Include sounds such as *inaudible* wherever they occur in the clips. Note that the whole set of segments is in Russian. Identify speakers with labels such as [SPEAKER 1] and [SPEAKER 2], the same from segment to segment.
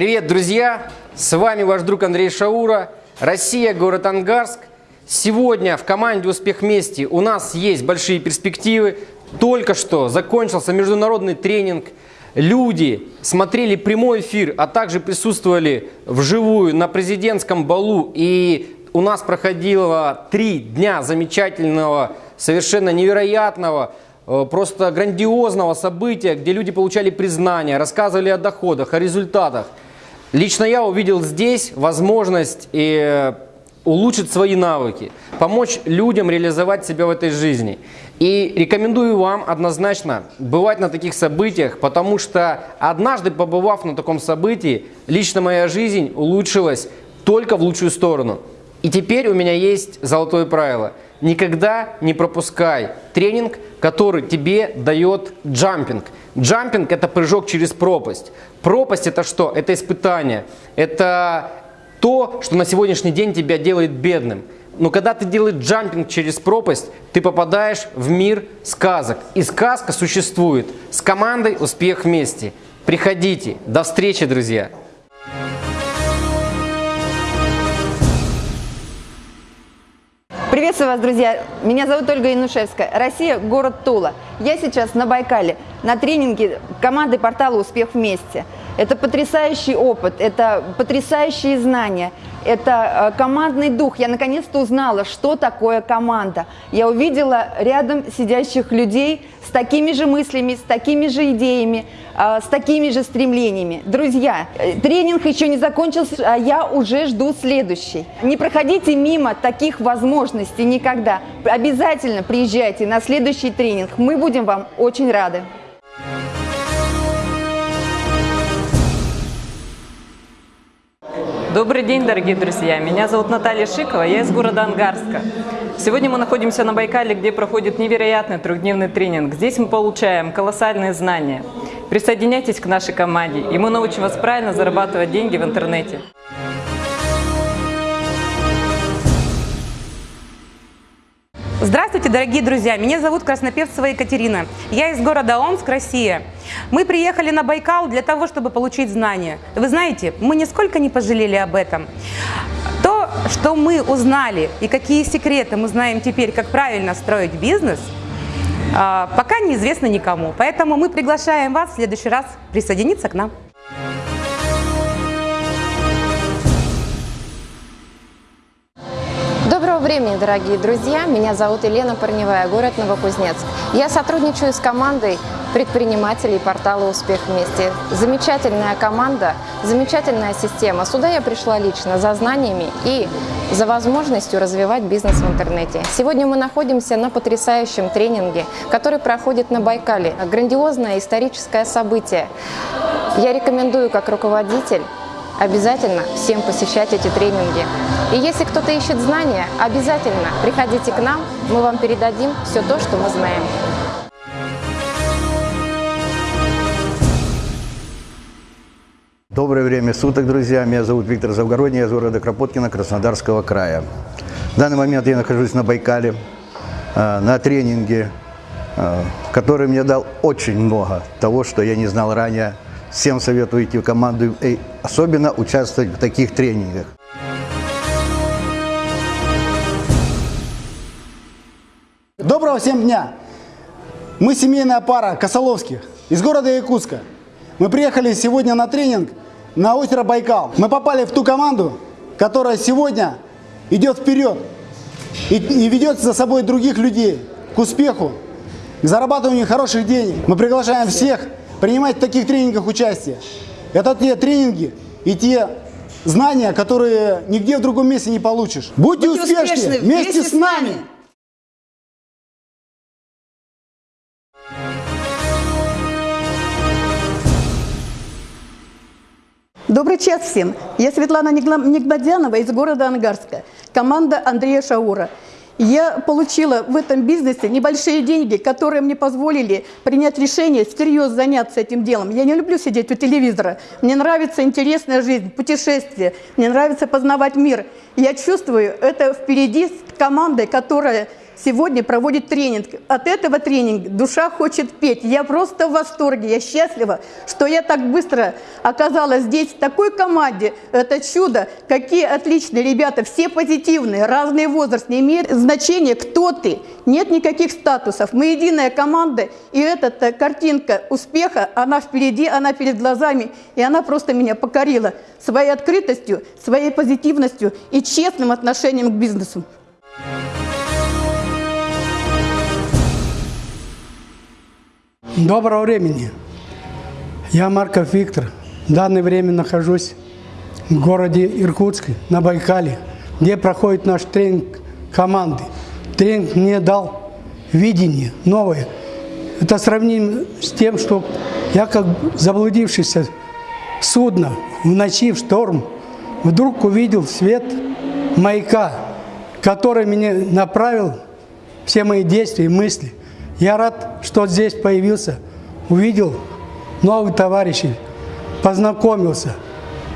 [SPEAKER 1] Привет, друзья! С вами ваш друг Андрей Шаура, Россия, город Ангарск. Сегодня в команде «Успех вместе» у нас есть большие перспективы. Только что закончился международный тренинг. Люди смотрели прямой эфир, а также присутствовали вживую на президентском балу. И у нас проходило три дня замечательного, совершенно невероятного, э, просто грандиозного события, где люди получали признание, рассказывали о доходах, о результатах. Лично я увидел здесь возможность и улучшить свои навыки, помочь людям реализовать себя в этой жизни. И рекомендую вам однозначно бывать на таких событиях, потому что однажды побывав на таком событии, лично моя жизнь улучшилась только в лучшую сторону. И теперь у меня есть золотое правило. Никогда не пропускай тренинг, который тебе дает джампинг. Джампинг – это прыжок через пропасть. Пропасть – это что? Это испытание. Это то, что на сегодняшний день тебя делает бедным. Но когда ты делаешь джампинг через пропасть, ты попадаешь в мир сказок. И сказка существует. С командой «Успех вместе». Приходите. До встречи, друзья!
[SPEAKER 2] Приветствую вас, друзья! Меня зовут Ольга Янушевская. Россия, город Тула. Я сейчас на Байкале, на тренинге команды портала «Успех вместе». Это потрясающий опыт, это потрясающие знания, это э, командный дух. Я наконец-то узнала, что такое команда. Я увидела рядом сидящих людей с такими же мыслями, с такими же идеями, э, с такими же стремлениями. Друзья, э, тренинг еще не закончился, а я уже жду следующий. Не проходите мимо таких возможностей никогда. Обязательно приезжайте на следующий тренинг. Мы будем вам очень рады.
[SPEAKER 3] Добрый день, дорогие друзья! Меня зовут Наталья Шикова, я из города Ангарска. Сегодня мы находимся на Байкале, где проходит невероятный трехдневный тренинг. Здесь мы получаем колоссальные знания. Присоединяйтесь к нашей команде, и мы научим вас правильно зарабатывать деньги в интернете.
[SPEAKER 4] Здравствуйте, дорогие друзья! Меня зовут Краснопевцева Екатерина. Я из города Омск, Россия. Мы приехали на Байкал для того, чтобы получить знания. Вы знаете, мы нисколько не пожалели об этом. То, что мы узнали и какие секреты мы знаем теперь, как правильно строить бизнес, а, пока неизвестно никому. Поэтому мы приглашаем вас в следующий раз присоединиться к нам.
[SPEAKER 5] Времени, дорогие друзья! Меня зовут Елена Парневая, город Новокузнецк. Я сотрудничаю с командой предпринимателей портала «Успех вместе». Замечательная команда, замечательная система. Сюда я пришла лично за знаниями и за возможностью развивать бизнес в интернете. Сегодня мы находимся на потрясающем тренинге, который проходит на Байкале. Грандиозное историческое событие. Я рекомендую как руководитель обязательно всем посещать эти тренинги. И если кто-то ищет знания, обязательно приходите к нам, мы вам передадим все то, что мы знаем.
[SPEAKER 6] Доброе время суток, друзья. Меня зовут Виктор Завгородний, я из города Кропоткина, Краснодарского края. В данный момент я нахожусь на Байкале, э, на тренинге, э, который мне дал очень много того, что я не знал ранее Всем советую идти в команду и особенно участвовать в таких тренингах.
[SPEAKER 7] Доброго всем дня! Мы семейная пара Косоловских из города Якутска. Мы приехали сегодня на тренинг на озеро Байкал. Мы попали в ту команду, которая сегодня идет вперед и, и ведет за собой других людей к успеху, к зарабатыванию хороших денег. Мы приглашаем всех принимать в таких тренингах участие. Это те тренинги и те знания, которые нигде в другом месте не получишь. Будьте, Будьте успешны, успешны вместе, вместе с нами!
[SPEAKER 8] Добрый час всем! Я Светлана Нигмадянова из города Ангарска, команда Андрея Шаура. Я получила в этом бизнесе небольшие деньги, которые мне позволили принять решение всерьез заняться этим делом. Я не люблю сидеть у телевизора. Мне нравится интересная жизнь, путешествия. Мне нравится познавать мир. Я чувствую это впереди с командой, которая сегодня проводит тренинг. От этого тренинга душа хочет петь. Я просто в восторге, я счастлива, что я так быстро оказалась здесь, в такой команде. Это чудо. Какие отличные ребята, все позитивные, разный возраст, не имеет значения, кто ты. Нет никаких статусов. Мы единая команда, и эта картинка успеха, она впереди, она перед глазами, и она просто меня покорила своей открытостью, своей позитивностью и честным отношением к бизнесу.
[SPEAKER 9] Доброго времени. Я Марков Виктор. В данное время нахожусь в городе Иркутске, на Байкале, где проходит наш тренинг команды. Тренинг мне дал видение новое. Это сравнимо с тем, что я как заблудившийся судно в ночи в шторм вдруг увидел свет маяка, который меня направил все мои действия и мысли. Я рад, что здесь появился, увидел новых товарищей, познакомился,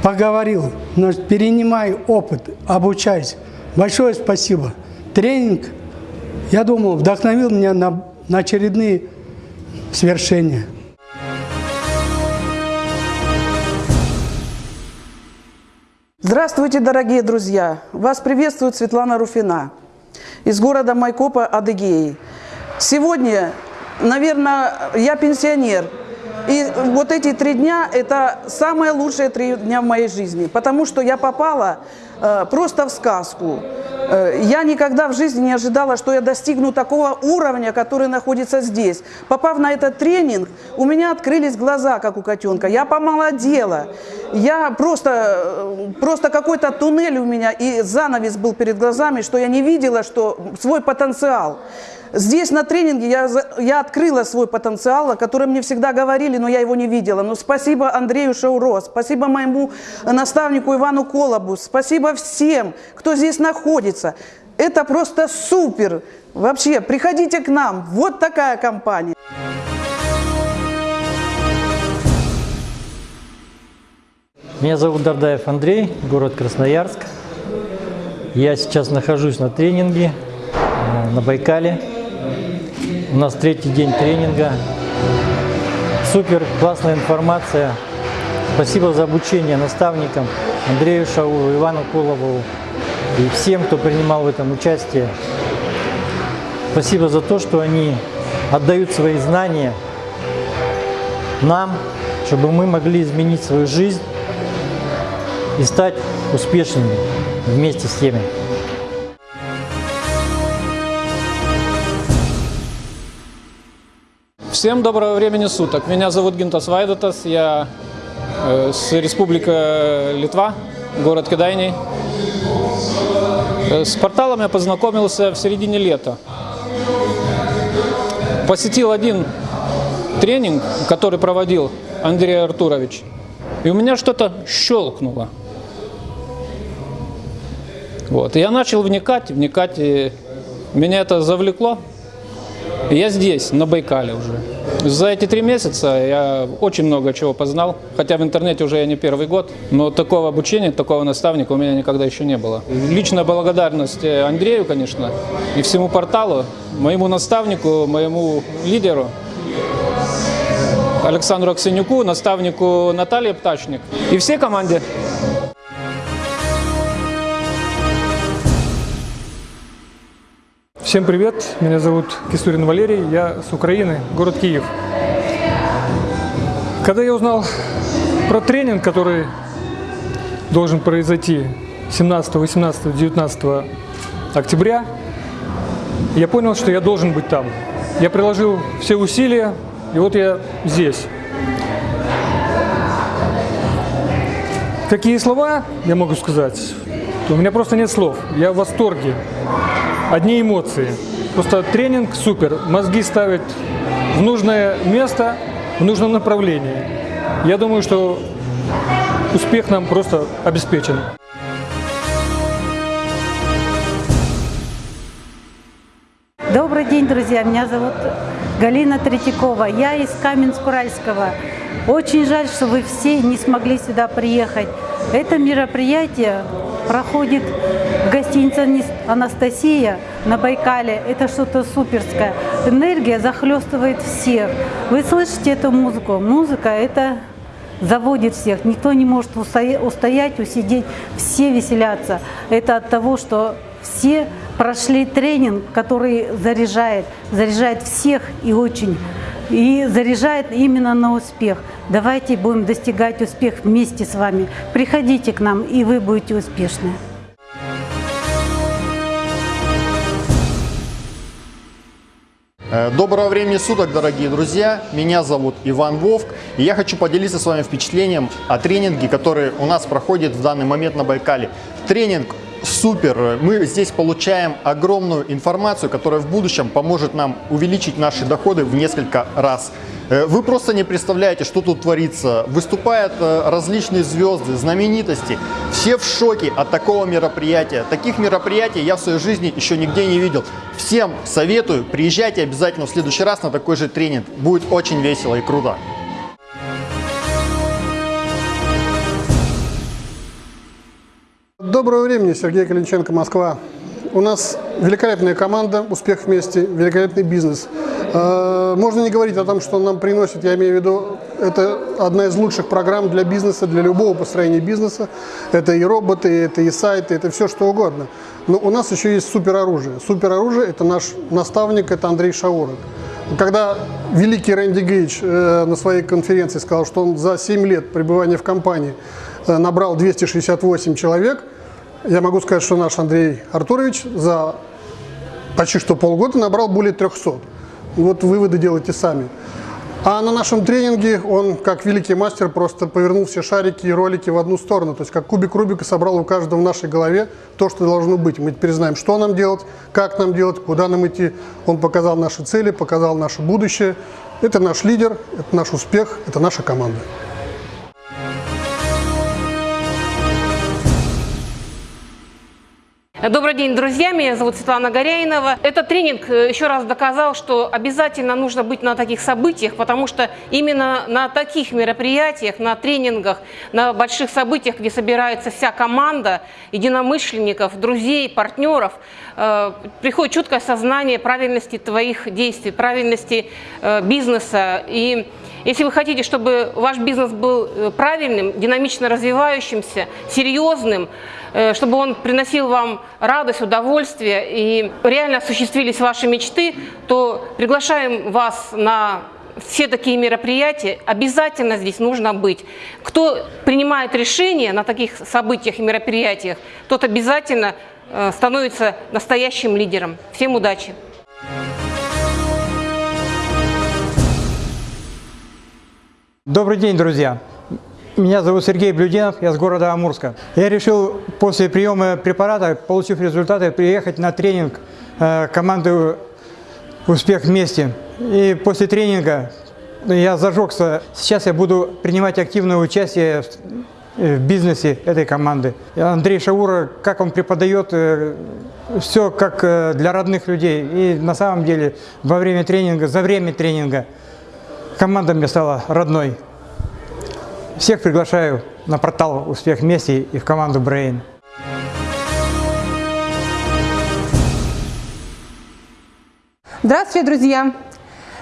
[SPEAKER 9] поговорил, но перенимай опыт, обучайся. Большое спасибо. Тренинг, я думал, вдохновил меня на, на очередные свершения.
[SPEAKER 10] Здравствуйте, дорогие друзья! Вас приветствует Светлана Руфина из города Майкопа, Адыгеи. Сегодня, наверное, я пенсионер, и вот эти три дня – это самые лучшие три дня в моей жизни, потому что я попала э, просто в сказку. Э, я никогда в жизни не ожидала, что я достигну такого уровня, который находится здесь. Попав на этот тренинг, у меня открылись глаза, как у котенка. Я помолодела. Я просто, э, просто какой-то туннель у меня, и занавес был перед глазами, что я не видела что свой потенциал. Здесь на тренинге я, я открыла свой потенциал, о котором мне всегда говорили, но я его не видела. Но спасибо Андрею Шауро, спасибо моему наставнику Ивану Колобу, спасибо всем, кто здесь находится. Это просто супер. Вообще, приходите к нам. Вот такая компания.
[SPEAKER 11] Меня зовут Дардаев Андрей, город Красноярск. Я сейчас нахожусь на тренинге э, на Байкале. У нас третий день тренинга. Супер, классная информация. Спасибо за обучение наставникам Андрею Шауру, Ивану Колову и всем, кто принимал в этом участие. Спасибо за то, что они отдают свои знания нам, чтобы мы могли изменить свою жизнь и стать успешными вместе с теми.
[SPEAKER 12] Всем доброго времени суток. Меня зовут Гинтас Вайдутас, я э, с Республика Литва, город Кедайний. Э, с порталом я познакомился в середине лета. Посетил один тренинг, который проводил Андрей Артурович, и у меня что-то щелкнуло. Вот. И я начал вникать, вникать, и меня это завлекло. Я здесь, на Байкале уже. За эти три месяца я очень много чего познал, хотя в интернете уже я не первый год, но такого обучения, такого наставника у меня никогда еще не было. Личная благодарность Андрею, конечно, и всему порталу, моему наставнику, моему лидеру, Александру Аксенюку, наставнику Наталье Птачник и всей команде.
[SPEAKER 13] Всем привет, меня зовут Кисурин Валерий, я с Украины, город Киев. Когда я узнал про тренинг, который должен произойти 17, 18, 19 октября, я понял, что я должен быть там. Я приложил все усилия, и вот я здесь. Какие слова я могу сказать? У меня просто нет слов. Я в восторге одни эмоции. Просто тренинг супер, мозги ставят в нужное место, в нужном направлении. Я думаю, что успех нам просто обеспечен.
[SPEAKER 14] Добрый день, друзья! Меня зовут Галина Третьякова. Я из Каменск-Уральского. Очень жаль, что вы все не смогли сюда приехать. Это мероприятие проходит в гостинице «Анастасия» на Байкале – это что-то суперское. Энергия захлестывает всех. Вы слышите эту музыку? Музыка – это заводит всех. Никто не может устоять, усидеть, все веселятся. Это от того, что все прошли тренинг, который заряжает, заряжает всех и очень, и заряжает именно на успех. Давайте будем достигать успех вместе с вами. Приходите к нам, и вы будете успешны.
[SPEAKER 15] Э, доброго времени суток, дорогие друзья! Меня зовут Иван Вовк, и я хочу поделиться с вами впечатлением о тренинге, который у нас проходит в данный момент на Байкале. Тренинг супер! Мы здесь получаем огромную информацию, которая в будущем поможет нам увеличить наши доходы в несколько раз. Э, вы просто не представляете, что тут творится. Выступают э, различные звезды, знаменитости. Все в шоке от такого мероприятия. Таких мероприятий я в своей жизни еще нигде не видел. Всем советую, приезжайте обязательно в следующий раз на такой же тренинг. Будет очень весело и круто.
[SPEAKER 16] Доброго времени, Сергей Калинченко, Москва. У нас великолепная команда, успех вместе, великолепный бизнес. Э, можно не говорить о том, что он нам приносит, я имею в виду, это одна из лучших программ для бизнеса, для любого построения бизнеса. Это и роботы, это и сайты, это все что угодно. Но у нас еще есть супероружие. Супероружие – это наш наставник, это Андрей Шаурок. Когда великий Рэнди Гейдж э, на своей конференции сказал, что он за 7 лет пребывания в компании э, набрал 268 человек – я могу сказать, что наш Андрей Артурович за почти что полгода набрал более 300. Вот выводы делайте сами. А на нашем тренинге он, как великий мастер, просто повернул все шарики и ролики в одну сторону. То есть, как кубик Рубика собрал у каждого в нашей голове то, что должно быть. Мы теперь знаем, что нам делать, как нам делать, куда нам идти. Он показал наши цели, показал наше будущее. Это наш лидер, это наш успех, это наша команда.
[SPEAKER 17] Добрый день, друзья. Меня зовут Светлана Горяинова. Этот тренинг э, еще раз доказал, что обязательно нужно быть на таких событиях, потому что именно на таких мероприятиях, на тренингах, на больших событиях, где собирается вся команда единомышленников, друзей, партнеров, э, приходит четкое сознание правильности твоих действий, правильности э, бизнеса. И если вы хотите, чтобы ваш бизнес был правильным, динамично развивающимся, серьезным, чтобы он приносил вам радость, удовольствие и реально осуществились ваши мечты, то приглашаем вас на все такие мероприятия, обязательно здесь нужно быть. Кто принимает решения на таких событиях и мероприятиях, тот обязательно э, становится настоящим лидером. Всем удачи!
[SPEAKER 18] Добрый день, друзья! Меня зовут Сергей Блюденов, я с города Амурска. Я решил после приема препарата, получив результаты, приехать на тренинг э, команды «Успех вместе». И после тренинга я зажегся. Сейчас я буду принимать активное участие в бизнесе этой команды. Андрей Шаура, как он преподает, э, все как э, для родных людей. И на самом деле во время тренинга, за время тренинга команда мне стала родной. Всех приглашаю на портал «Успех вместе» и в команду Brain.
[SPEAKER 19] Здравствуйте, друзья!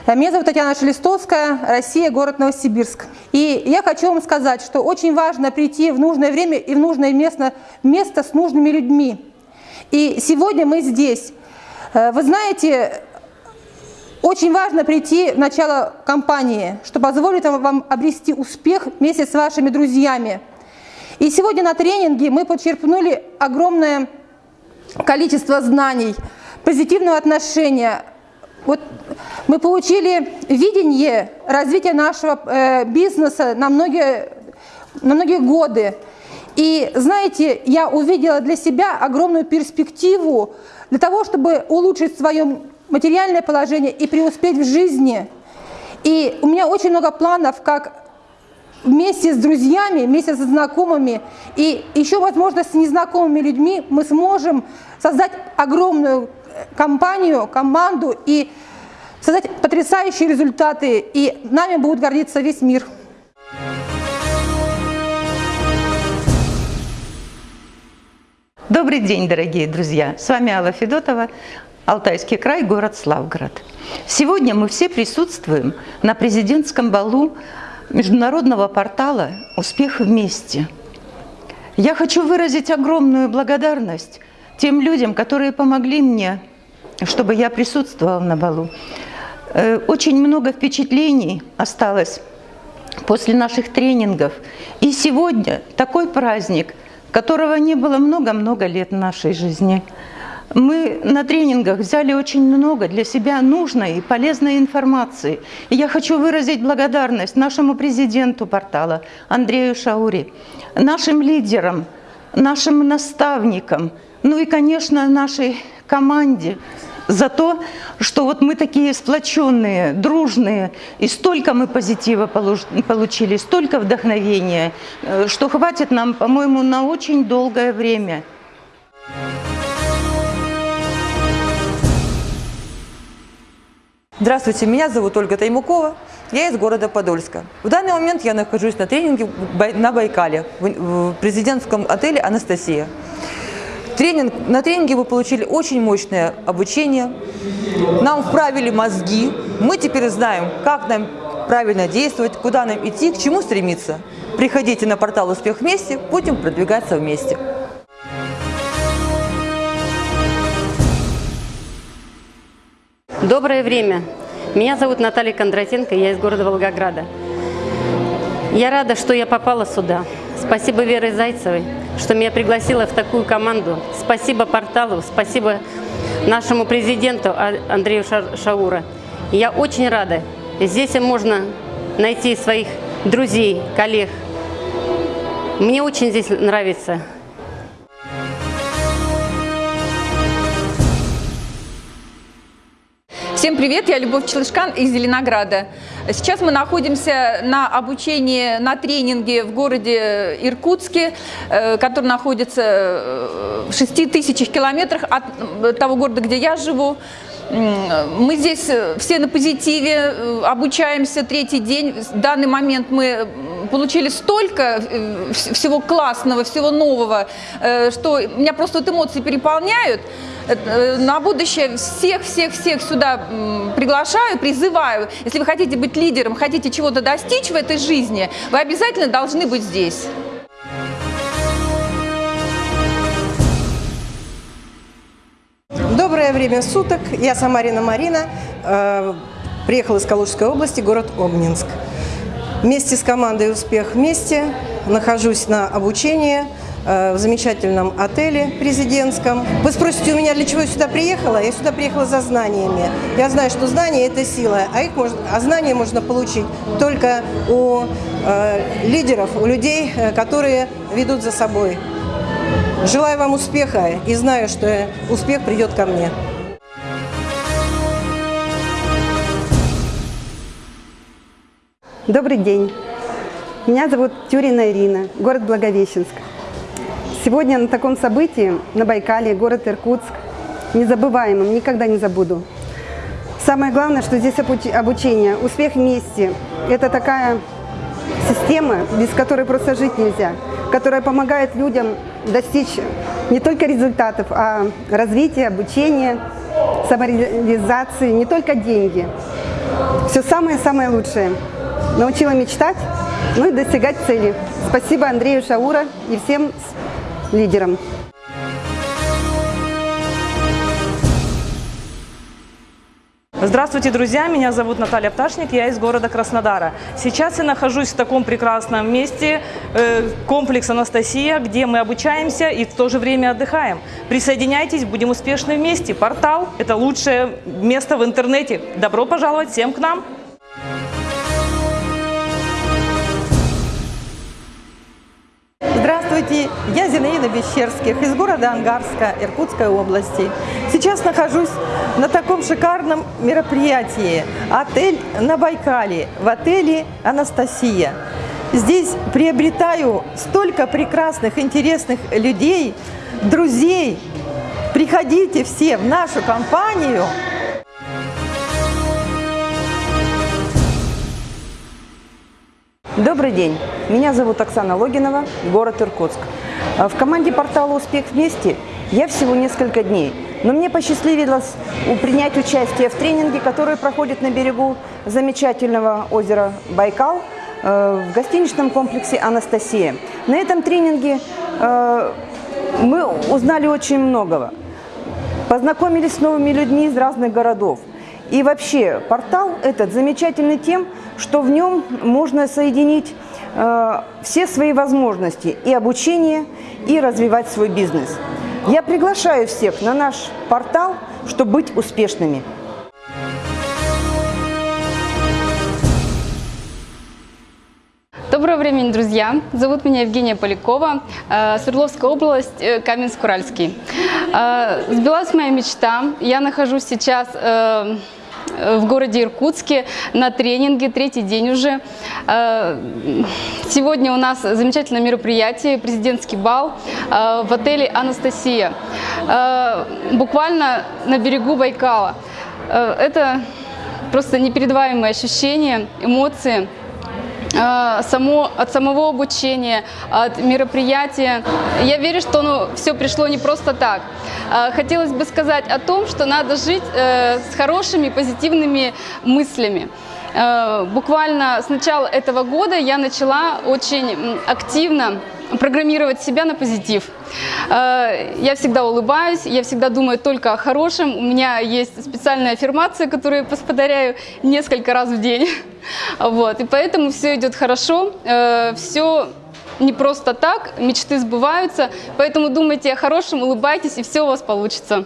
[SPEAKER 19] Меня зовут Татьяна Шелестовская, Россия, город Новосибирск. И я хочу вам сказать, что очень важно прийти в нужное время и в нужное место, место с нужными людьми. И сегодня мы здесь. Э, вы знаете, очень важно прийти в начало кампании, что позволит вам обрести успех вместе с вашими друзьями. И сегодня на тренинге мы подчерпнули огромное количество знаний, позитивного отношения. Вот мы получили видение развития нашего э, бизнеса на многие, на многие годы. И знаете, я увидела для себя огромную перспективу для того, чтобы улучшить свое материальное положение и преуспеть в жизни. И у меня очень много планов, как вместе с друзьями, вместе со знакомыми и еще, возможно, с незнакомыми людьми мы сможем создать огромную компанию, команду и создать потрясающие результаты, и нами будет гордиться весь мир.
[SPEAKER 20] Добрый день, дорогие друзья! С вами Алла Федотова. Алтайский край, город Славгород. Сегодня мы все присутствуем на президентском балу международного портала «Успех вместе». Я хочу выразить огромную благодарность тем людям, которые помогли мне, чтобы я присутствовала на балу. Э, очень много впечатлений осталось после наших тренингов. И сегодня такой праздник, которого не было много-много лет в нашей жизни. Мы на тренингах взяли очень много для себя нужной и полезной информации. И я хочу выразить благодарность нашему президенту портала Андрею Шаури, нашим лидерам, нашим наставникам, ну и, конечно, нашей команде за то, что вот мы такие сплоченные, дружные, и столько мы позитива получили, столько вдохновения, э, что хватит нам, по-моему, на очень долгое время.
[SPEAKER 21] Здравствуйте, меня зовут Ольга Таймукова, я из города Подольска. В данный момент я нахожусь на тренинге на Байкале, в президентском отеле «Анастасия». Тренинг, на тренинге вы получили очень мощное обучение, нам вправили мозги, мы теперь знаем, как нам правильно действовать, куда нам идти, к чему стремиться. Приходите на портал «Успех вместе», будем продвигаться вместе.
[SPEAKER 22] Доброе время. Меня зовут Наталья Кондратенко, я из города Волгограда. Я рада, что я попала сюда. Спасибо Вере Зайцевой, что меня пригласила в такую команду. Спасибо порталу, спасибо нашему президенту а-, Андрею Шаура. Я очень рада. Здесь можно найти своих друзей, коллег. Мне очень здесь нравится.
[SPEAKER 23] Всем привет, я Любовь Челышкан из Зеленограда. Сейчас мы находимся на обучении, на тренинге в городе Иркутске, э, который находится э, в 6 тысячах километрах от того города, где я живу. Мы здесь э, все на позитиве, обучаемся третий день. В данный момент мы получили столько всего классного, всего нового, что меня просто вот эмоции переполняют. Э, на будущее всех-всех-всех сюда приглашаю, призываю. Если вы хотите быть лидером, хотите чего-то достичь в этой жизни, вы обязательно должны быть здесь.
[SPEAKER 24] Доброе время суток. Я Самарина Марина. Э, приехала из Калужской области, город Обнинск. Вместе с командой «Успех вместе» нахожусь на обучении – Э, в замечательном отеле президентском. Вы спросите у меня, для чего я сюда приехала? Я сюда приехала за знаниями. Я знаю, что знания – это сила, а, их можно, а знания можно получить только у э, лидеров, у людей, э, которые ведут за собой. Желаю вам успеха и знаю, что успех придет ко мне.
[SPEAKER 25] Добрый день. Меня зовут Тюрина Ирина, город Благовещенск. Сегодня на таком событии на Байкале, город Иркутск, незабываемым, никогда не забуду. Самое главное, что здесь обучение, успех вместе. Это такая система, без которой просто жить нельзя, которая помогает людям достичь не только результатов, а развития, обучения, самореализации, не только деньги. Все самое-самое лучшее. Научила мечтать, ну и достигать цели. Спасибо Андрею Шаура и всем лидером.
[SPEAKER 21] Здравствуйте, друзья! Меня зовут Наталья Пташник, я из города Краснодара. Сейчас я нахожусь в таком прекрасном месте, э, комплекс «Анастасия», где мы обучаемся и в то же время отдыхаем. Присоединяйтесь, будем успешны вместе. Портал – это лучшее место в интернете. Добро пожаловать всем к нам!
[SPEAKER 24] Здравствуйте, я Зинаида Бещерских из города Ангарска Иркутской области. Сейчас нахожусь на таком шикарном мероприятии «Отель на Байкале» в отеле «Анастасия». Здесь приобретаю столько прекрасных, интересных людей, друзей. Приходите все в нашу компанию.
[SPEAKER 26] Добрый день. Меня зовут Оксана Логинова, город Иркутск. А в команде портала «Успех вместе» я всего несколько дней, Но мне посчастливилось принять участие в тренинге, который проходит на берегу замечательного озера Байкал э, в гостиничном комплексе «Анастасия». На этом тренинге э, мы узнали очень многого. Познакомились с новыми людьми из разных городов. И вообще портал этот замечательный тем, что в нем можно соединить э, все свои возможности и обучение, и развивать свой бизнес. Я приглашаю всех на наш портал, чтобы быть успешными.
[SPEAKER 27] Доброго времени, друзья! Зовут меня Евгения Полякова, э, Свердловская область, э, Каменск-Уральский. Э, сбилась моя мечта. Я нахожусь сейчас в городе Иркутске на тренинге, третий день уже. Сегодня у нас замечательное мероприятие, президентский бал в отеле «Анастасия», буквально на берегу Байкала. Это просто непередаваемые ощущения, эмоции – само, от самого обучения, от мероприятия. Я верю, что ну, все пришло не просто так. А, хотелось бы сказать о том, что надо жить э, с хорошими, позитивными мыслями. Э, буквально с начала этого года я начала очень активно программировать себя на позитив. Э, я всегда улыбаюсь, я всегда думаю только о хорошем. У меня есть специальная аффирмация, которую я повторяю несколько раз в день. *laughs* Вот. И поэтому все идет хорошо, э, все не просто так, мечты сбываются. Поэтому думайте о хорошем, улыбайтесь, и все у вас получится.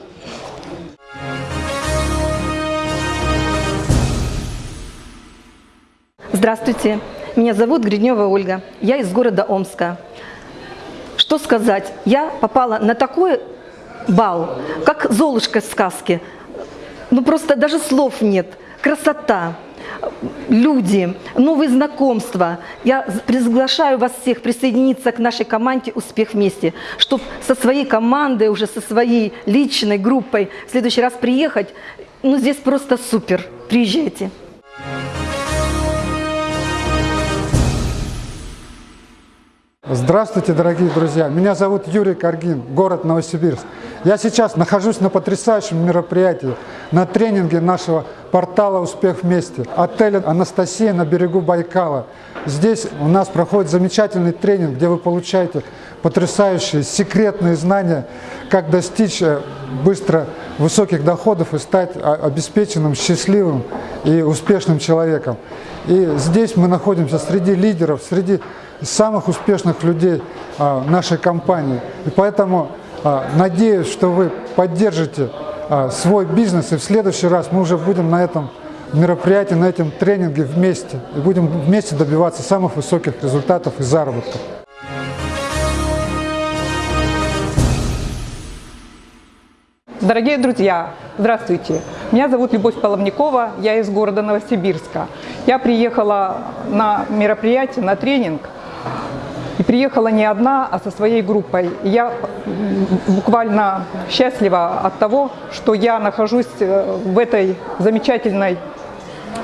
[SPEAKER 26] Здравствуйте, меня зовут Гриднева Ольга, я из города Омска. Что сказать, я попала на такой бал, как Золушка из сказки. Ну просто даже слов нет. Красота, люди, новые знакомства. Я приглашаю вас всех присоединиться к нашей команде «Успех вместе», чтобы со своей командой, уже со своей личной группой в следующий раз приехать. Ну здесь просто супер. Приезжайте.
[SPEAKER 28] Здравствуйте, дорогие друзья! Меня зовут Юрий Каргин, город Новосибирск. Я сейчас нахожусь на потрясающем мероприятии, на тренинге нашего портала «Успех вместе», отеля «Анастасия» на берегу Байкала. Здесь у нас проходит замечательный тренинг, где вы получаете потрясающие секретные знания, как достичь э, быстро высоких доходов и стать обеспеченным, счастливым и успешным человеком. И здесь мы находимся среди лидеров, среди самых успешных людей а, нашей компании. И поэтому а, надеюсь, что вы поддержите а, свой бизнес, и в следующий раз мы уже будем на этом мероприятии, на этом тренинге вместе, и будем вместе добиваться самых высоких результатов и заработков.
[SPEAKER 29] Дорогие друзья, здравствуйте! Меня зовут Любовь Половникова, я из города Новосибирска. Я приехала на мероприятие, на тренинг и приехала не одна, а со своей группой. И я буквально счастлива от того, что я нахожусь э, в этой замечательной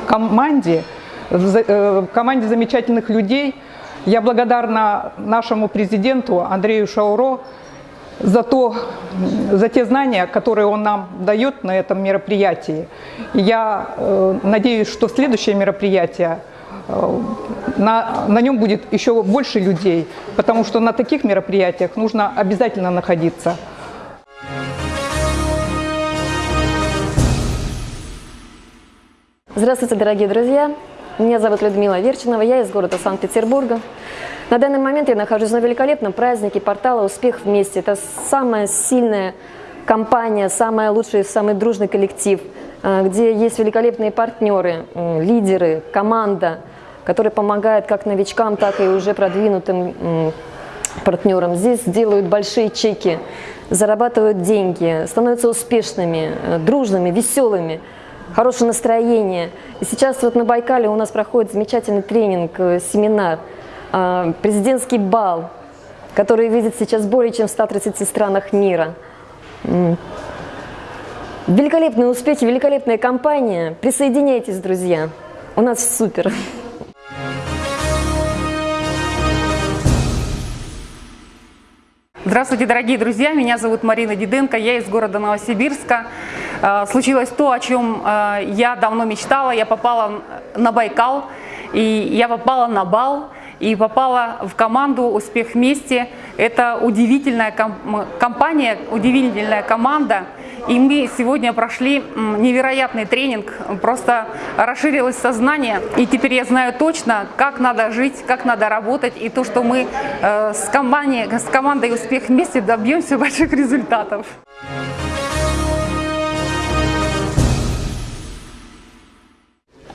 [SPEAKER 29] команде, в э, команде замечательных людей. Я благодарна нашему президенту Андрею Шауро за, то, за те знания, которые он нам дает на этом мероприятии. И я э, надеюсь, что следующее мероприятие на, на нем будет еще больше людей, потому что на таких мероприятиях нужно обязательно находиться.
[SPEAKER 30] Здравствуйте, дорогие друзья! Меня зовут Людмила Верчинова, я из города Санкт-Петербурга. На данный момент я нахожусь на великолепном празднике портала «Успех вместе». Это самая сильная компания, самая лучшая, самый дружный коллектив, э, где есть великолепные партнеры, лидеры, команда – который помогает как новичкам, так и уже продвинутым партнерам. Здесь делают большие чеки, зарабатывают деньги, становятся успешными, э, дружными, веселыми, хорошее настроение. И сейчас вот на Байкале у нас проходит замечательный тренинг, э, семинар, э, президентский бал, который видит сейчас более чем в 130 странах мира. Великолепные успехи, великолепная компания. Присоединяйтесь, друзья. У нас супер.
[SPEAKER 31] Здравствуйте, дорогие друзья! Меня зовут Марина Диденко, я из города Новосибирска. Э, случилось то, о чем э, я давно мечтала. Я попала на Байкал, и я попала на бал, и попала в команду «Успех вместе». Это удивительная компания, удивительная команда. И мы сегодня прошли невероятный тренинг, просто расширилось сознание. И теперь я знаю точно, как надо жить, как надо работать. И то, что мы э, с, компанией, с командой «Успех вместе» добьемся *laughs* больших результатов.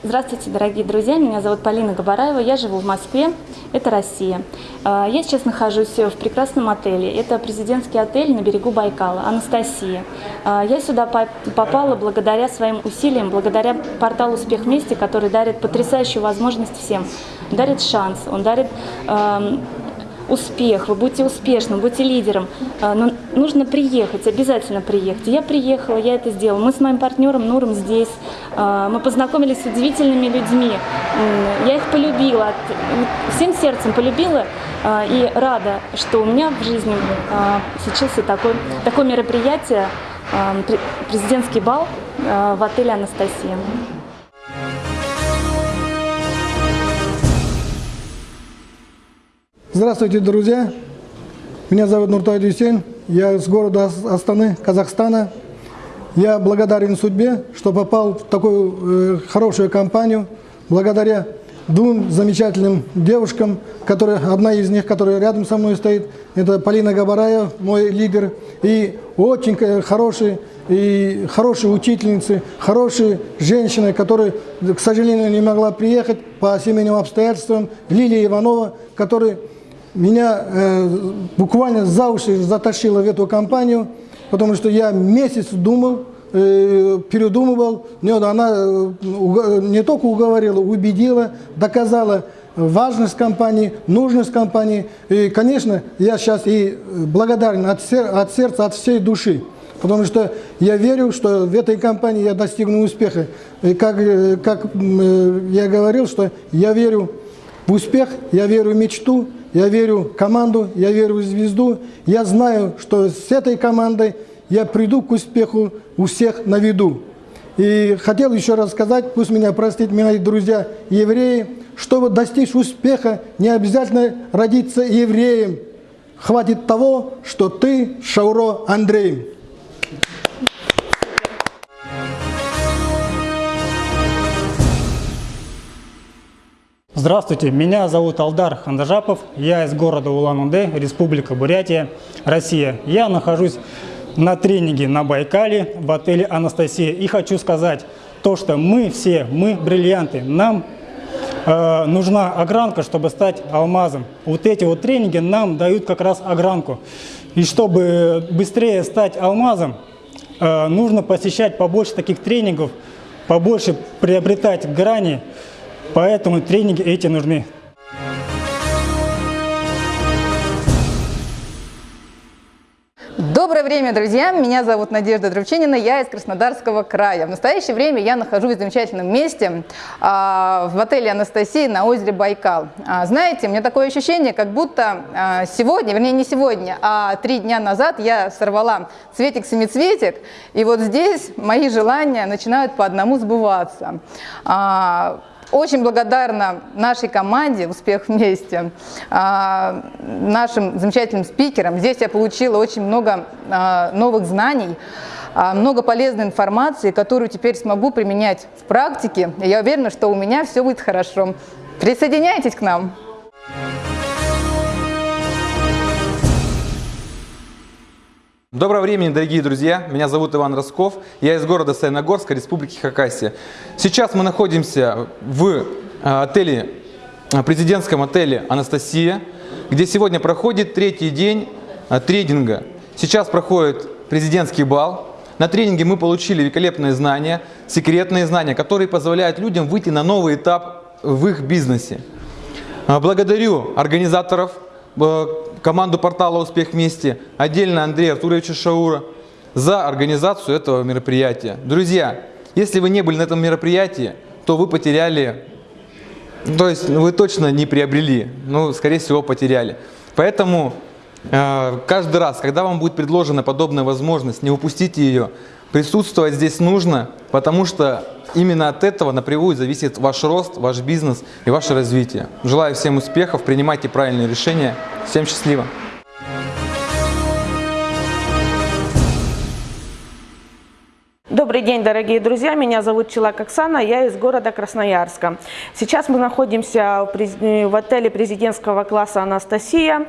[SPEAKER 32] Здравствуйте, дорогие друзья! Меня зовут Полина Габараева, я живу в Москве, это Россия. А, я сейчас нахожусь в прекрасном отеле, это президентский отель на берегу Байкала, Анастасия. А, я сюда попала благодаря своим усилиям, благодаря порталу «Успех вместе», который дарит потрясающую возможность всем, дарит шанс, он дарит успех, вы будете успешным, будете лидером. А, но нужно приехать, обязательно приехать. Я приехала, я это сделала. Мы с моим партнером Нуром здесь. А, мы познакомились с удивительными людьми. Я их полюбила, всем сердцем полюбила а, и рада, что у меня в жизни случился такой, такое мероприятие, президентский бал в отеле «Анастасия».
[SPEAKER 28] Здравствуйте, друзья! Меня зовут Нуртай Дюсейн, я из города Астаны, Казахстана. Я благодарен судьбе, что попал в такую э, хорошую компанию, благодаря двум замечательным девушкам, которые, одна из них, которая рядом со мной стоит, это Полина Габараева, мой лидер, и очень хорошие, и хорошие учительницы, хорошие женщины, которые, к сожалению, не могла приехать по семейным обстоятельствам, Лилия Иванова, которая меня э, буквально за уши затащило в эту компанию, потому что я месяц думал, э, передумывал. Нет, она э, не только уговорила, убедила, доказала важность компании, нужность компании. И, конечно, я сейчас и благодарен от, сер от сердца, от всей души. Потому что я верю, что в этой компании я достигну успеха. И как, э, как э, я говорил, что я верю в успех, я верю в мечту, я верю в команду, я верю в звезду. Я знаю, что с этой командой я приду к успеху у всех на виду. И хотел еще раз сказать, пусть меня простят мои друзья евреи, чтобы достичь успеха, не обязательно родиться евреем. Хватит того, что ты Шауро Андрей.
[SPEAKER 33] Здравствуйте, меня зовут Алдар Хандажапов, я из города Улан-Удэ, Республика Бурятия, Россия. Я нахожусь на тренинге на Байкале в отеле «Анастасия» и хочу сказать то, что мы все, мы бриллианты, нам э, нужна огранка, чтобы стать алмазом. Вот эти вот тренинги нам дают как раз огранку. И чтобы быстрее стать алмазом, э, нужно посещать побольше таких тренингов, побольше приобретать грани, Поэтому тренинги эти нужны.
[SPEAKER 23] Доброе время, друзья! Меня зовут Надежда Друвчинина, я из Краснодарского края. В настоящее время я нахожусь в замечательном месте а, в отеле «Анастасия» на озере Байкал. А, знаете, у меня такое ощущение, как будто а, сегодня, вернее не сегодня, а три дня назад я сорвала цветик-семицветик, и вот здесь мои желания начинают по одному сбываться. Очень благодарна нашей команде «Успех вместе», а, нашим замечательным спикерам. Здесь я получила очень много а, новых знаний, а, много полезной информации, которую теперь смогу применять в практике. я уверена, что у меня все будет хорошо. Присоединяйтесь к нам!
[SPEAKER 34] Доброго времени, дорогие друзья! Меня зовут Иван Росков, я из города Саяногорска, Республики Хакасия. Сейчас мы находимся в э, отеле, э, президентском отеле «Анастасия», где сегодня проходит третий день э, тренинга. Сейчас проходит президентский бал. На тренинге мы получили великолепные знания, секретные знания, которые позволяют людям выйти на новый этап в их бизнесе. Благодарю организаторов, команду портала «Успех вместе», отдельно Андрея Артуровича Шаура за организацию этого мероприятия. Друзья, если вы не были на этом мероприятии, то вы потеряли, то есть вы точно не приобрели, ну, скорее всего, потеряли. Поэтому э, каждый раз, когда вам будет предложена подобная возможность, не упустите ее. Присутствовать здесь нужно, потому что именно от этого напрямую зависит ваш рост, ваш бизнес и ваше развитие. Желаю всем успехов, принимайте правильные решения. Всем счастливо!
[SPEAKER 35] Добрый день, дорогие друзья. Меня зовут Челак Оксана, я из города Красноярска. Сейчас мы находимся в отеле президентского класса «Анастасия».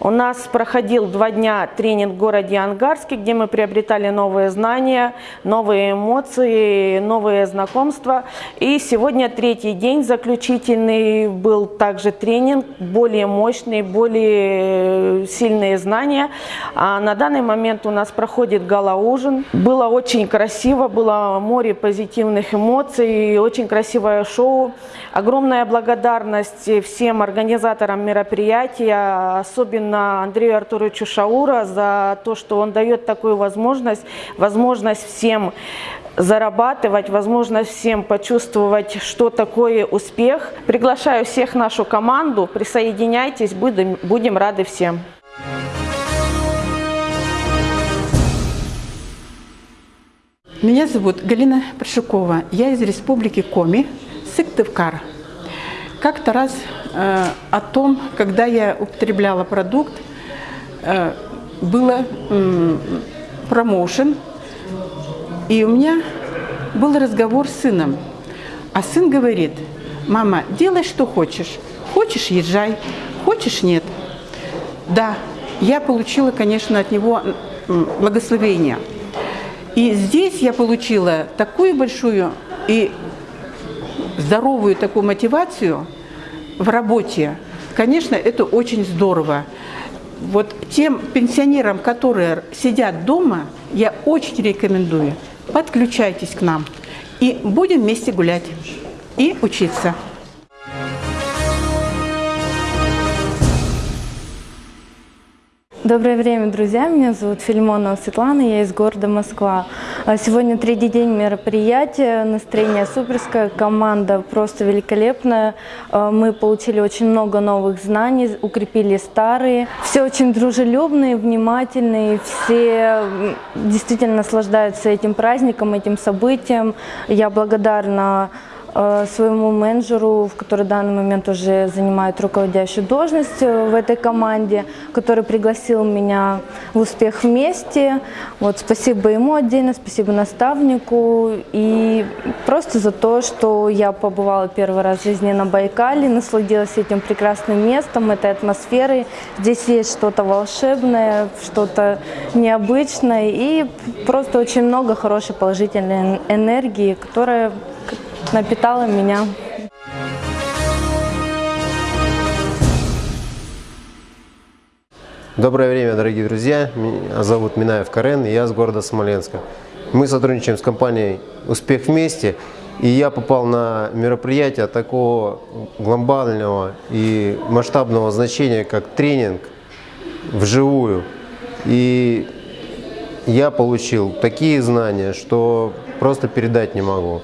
[SPEAKER 35] У нас проходил два дня тренинг в городе Ангарске, где мы приобретали новые знания, новые эмоции, новые знакомства. И сегодня третий день, заключительный, был также тренинг, более мощный, более сильные знания. А на данный момент у нас проходит гала-ужин. Было очень красиво красиво, было море позитивных эмоций, очень красивое шоу. Огромная благодарность всем организаторам мероприятия, особенно Андрею Артуровичу Шаура за то, что он дает такую возможность, возможность всем зарабатывать, возможность всем почувствовать, что такое успех. Приглашаю всех нашу команду, присоединяйтесь, будем, будем рады всем.
[SPEAKER 36] Меня зовут Галина Пришукова. Я из республики Коми, Сыктывкар. Как-то раз э, о том, когда я употребляла продукт, э, было э, промоушен, и у меня был разговор с сыном. А сын говорит, мама, делай, что хочешь. Хочешь – езжай, хочешь – нет. Да, я получила, конечно, от него благословение – и здесь я получила такую большую и здоровую такую мотивацию в работе. Конечно, это очень здорово. Вот тем пенсионерам, которые сидят дома, я очень рекомендую, подключайтесь к нам и будем вместе гулять и учиться.
[SPEAKER 37] Доброе время, друзья! Меня зовут Фильмонова Светлана, я из города Москва. А сегодня третий день мероприятия, настроение суперское, команда просто великолепная. А, мы получили очень много новых знаний, укрепили старые. Все очень дружелюбные, внимательные, все действительно наслаждаются этим праздником, этим событием. Я благодарна своему менеджеру, который в данный момент уже занимает руководящую должность э, в этой команде, который пригласил меня в «Успех вместе». Вот, спасибо ему отдельно, спасибо наставнику и просто за то, что я побывала первый раз в жизни на Байкале, насладилась этим прекрасным местом, этой атмосферой. Здесь есть что-то волшебное, что-то необычное и просто очень много хорошей положительной энергии, которая напитала меня.
[SPEAKER 38] Доброе время, дорогие друзья. Меня зовут Минаев Карен, и я с города Смоленска. Мы сотрудничаем с компанией «Успех вместе», и я попал на мероприятие такого глобального и масштабного значения, как тренинг вживую. И я получил такие знания, что просто передать не могу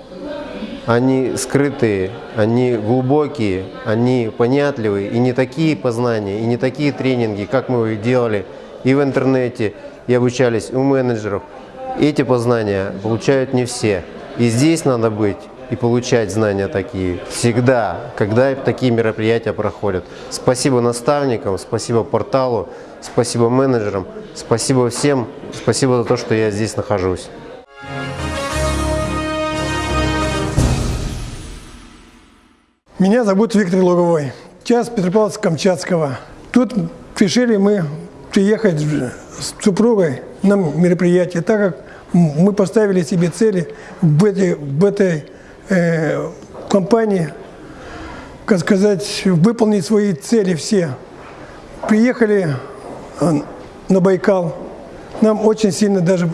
[SPEAKER 38] они скрытые, они глубокие, они понятливые, и не такие познания, и не такие тренинги, как мы их делали и в интернете, и обучались у менеджеров. Эти познания получают не все. И здесь надо быть и получать знания такие всегда, когда такие мероприятия проходят. Спасибо наставникам, спасибо порталу, спасибо менеджерам, спасибо всем, спасибо за то, что я здесь нахожусь.
[SPEAKER 28] Меня зовут Виктор Луговой, час Петропавловска-Камчатского. Тут решили мы приехать с супругой на мероприятие, так как мы поставили себе цели в этой, в этой э, компании, как сказать, выполнить свои цели все. Приехали э, на Байкал, нам очень сильно даже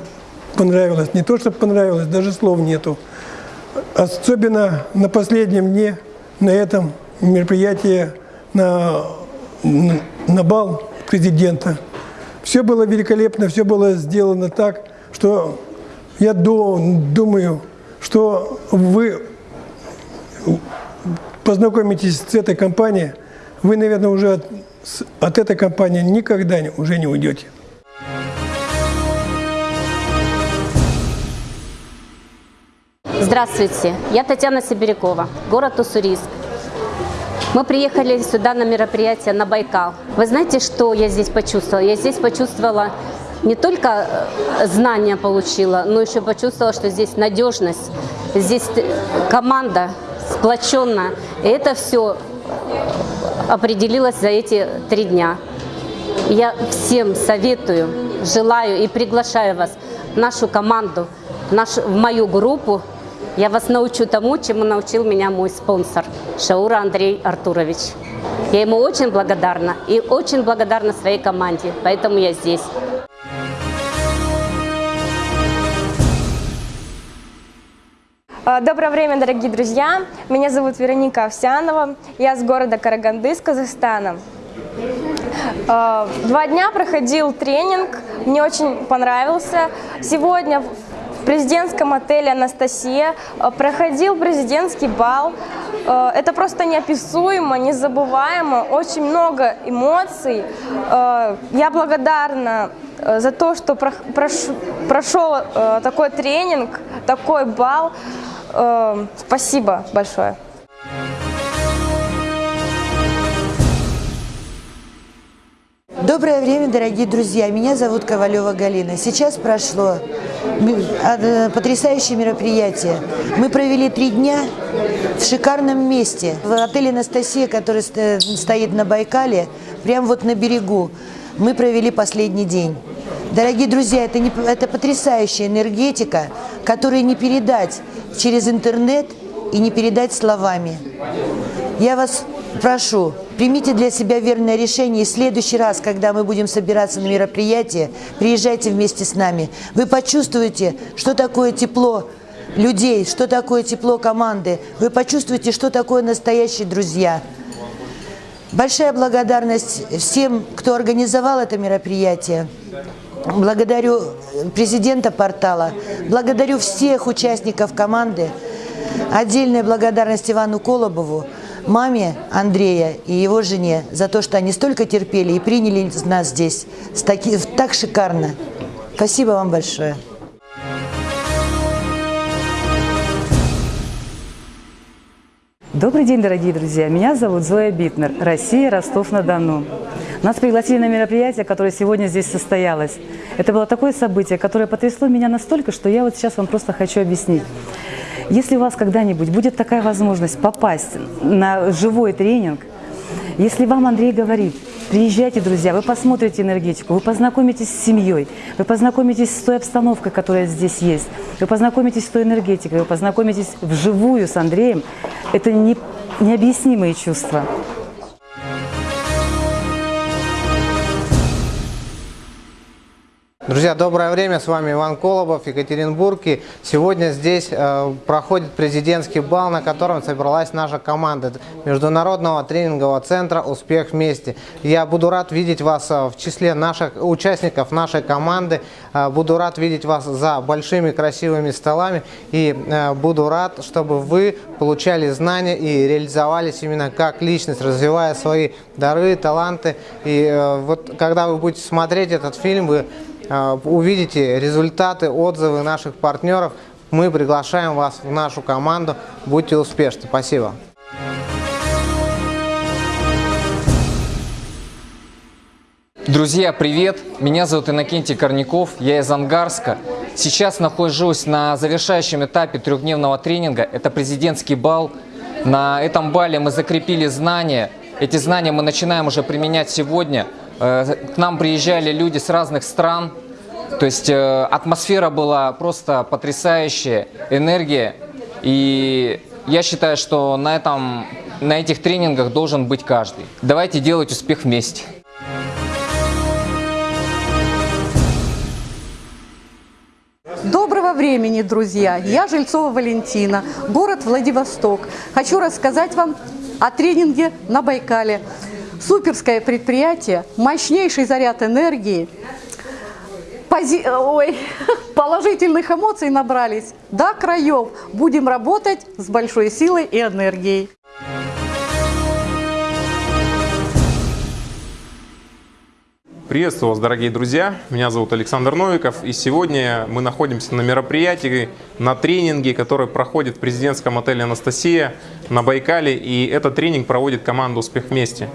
[SPEAKER 28] понравилось. Не то, что понравилось, даже слов нету. Особенно на последнем дне – на этом мероприятии на, на бал президента. Все было великолепно, все было сделано так, что я думаю, что вы познакомитесь с этой компанией, вы, наверное, уже с- от этой компании никогда уже не уйдете.
[SPEAKER 22] Здравствуйте, я Татьяна Сибирякова, город Уссурийск. Мы приехали сюда на мероприятие на Байкал. Вы знаете, что я здесь почувствовала? Я здесь почувствовала не только э, знания получила, но еще почувствовала, что здесь надежность, здесь команда сплоченная. И это все определилось за эти три дня. Я всем советую, желаю и приглашаю вас в нашу команду, в, нашу, в мою группу. Я вас научу тому, чему научил меня мой спонсор Шаура Андрей Артурович. Я ему очень благодарна и очень благодарна своей команде, поэтому я здесь.
[SPEAKER 39] А, Доброе время, дорогие друзья! Меня зовут Вероника Овсянова, я с города Караганды, с Казахстана. А, Два дня проходил тренинг, мне очень понравился. Сегодня в президентском отеле «Анастасия» а, проходил президентский бал. А, Это просто неописуемо, незабываемо, очень много эмоций. А, Я благодарна э, за то, что прошел э, такой тренинг, такой бал. Э, Спасибо большое.
[SPEAKER 40] Доброе время, дорогие друзья. Меня зовут Ковалева Галина. Сейчас прошло э, потрясающее мероприятие. Мы провели три дня в шикарном месте. В отеле «Анастасия», который ст- стоит на Байкале, прямо вот на берегу. Мы провели последний день. Дорогие друзья, это, не, это потрясающая энергетика, которую не передать через интернет и не передать словами. Я вас прошу, примите для себя верное решение, и в следующий раз, когда мы будем собираться на мероприятие, приезжайте вместе с нами. Вы почувствуете, что такое тепло людей, что такое тепло команды. Вы почувствуете, что такое настоящие друзья. Большая благодарность всем, кто организовал это мероприятие. Благодарю президента портала, благодарю всех участников команды. Отдельная благодарность Ивану Колобову, маме Андрея и его жене за то, что они столько терпели и приняли нас здесь таки- так шикарно. Спасибо вам большое.
[SPEAKER 41] Добрый день, дорогие друзья! Меня зовут Зоя Битнер, Россия, Ростов-на-Дону. Нас пригласили на мероприятие, которое сегодня здесь состоялось. Это было такое событие, которое потрясло меня настолько, что я вот сейчас вам просто хочу объяснить. Если у вас когда-нибудь будет такая возможность попасть на живой тренинг, если вам Андрей говорит, приезжайте, друзья, вы посмотрите энергетику, вы познакомитесь с семьей, вы познакомитесь с той обстановкой, которая здесь есть, вы познакомитесь с той энергетикой, вы познакомитесь вживую с Андреем, это не, необъяснимые чувства.
[SPEAKER 42] Друзья, доброе время, с вами Иван Колобов, Екатеринбург. И сегодня здесь э, проходит президентский бал, на котором собралась наша команда Международного тренингового центра «Успех вместе». Я буду рад видеть вас э, в числе наших участников нашей команды, Э, буду рад видеть вас за большими красивыми столами и э, буду рад, чтобы вы получали знания и реализовались именно как личность, развивая свои дары, таланты. И э, вот когда вы будете смотреть этот фильм, вы увидите результаты, отзывы наших партнеров. Мы приглашаем вас в нашу команду. Будьте успешны. Спасибо.
[SPEAKER 43] Друзья, привет! Меня зовут Иннокентий Корняков, я из Ангарска. Сейчас нахожусь на завершающем этапе трехдневного тренинга. Это президентский бал. На этом бале мы закрепили знания. Эти знания мы начинаем уже применять сегодня. Э, К нам приезжали люди с разных стран. То есть э, атмосфера была просто потрясающая, энергия. И я считаю, что на, этом, на этих тренингах должен быть каждый. Давайте делать успех вместе.
[SPEAKER 44] Доброго времени, друзья! Я Жильцова Валентина, город Владивосток. Хочу рассказать вам о тренинге на Байкале. Суперское предприятие, мощнейший заряд энергии, пози... Ой, *laughs* положительных эмоций набрались до краев. Будем работать с большой силой и энергией.
[SPEAKER 45] Приветствую вас, дорогие друзья! Меня зовут Александр Новиков, и сегодня мы находимся на мероприятии, на тренинге, который проходит в президентском отеле «Анастасия» на Байкале, и этот тренинг проводит команда «Успех вместе».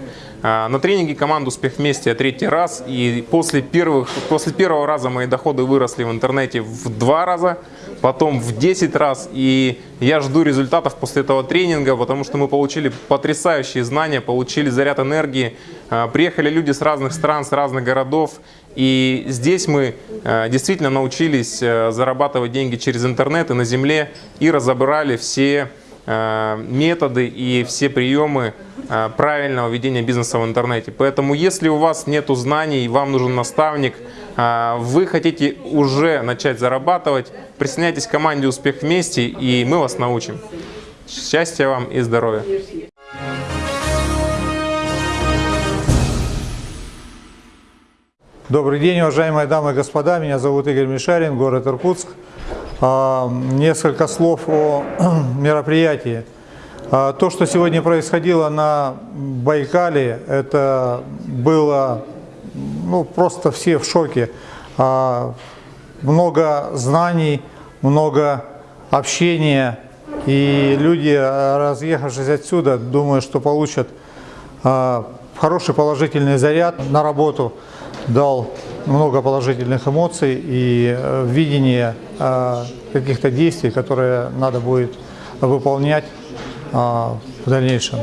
[SPEAKER 45] А, на тренинге команда «Успех вместе» я третий раз, и после, первых, после первого раза мои доходы выросли в интернете в два раза, потом в 10 раз, и я жду результатов после этого тренинга, потому что мы получили потрясающие знания, получили заряд энергии, а, приехали люди с разных стран, с разных городов, и здесь мы а, действительно научились зарабатывать деньги через интернет и на земле, и разобрали все методы и все приемы Э, правильного ведения бизнеса в интернете. Поэтому, если у вас нет знаний, вам нужен наставник, э, вы хотите уже начать зарабатывать, присоединяйтесь к команде «Успех вместе» и мы вас научим. Счастья вам и здоровья!
[SPEAKER 46] Добрый день, уважаемые дамы и господа. Меня зовут Игорь Мишарин, город Иркутск. А, несколько слов о *clears throat* мероприятии. А, то, что сегодня происходило на Байкале, это было ну, просто все в шоке. А, много знаний, много общения, и люди, разъехавшись отсюда, думаю, что получат хороший положительный заряд на работу, дал много положительных эмоций и э, видение каких-то действий, которые надо будет выполнять в дальнейшем.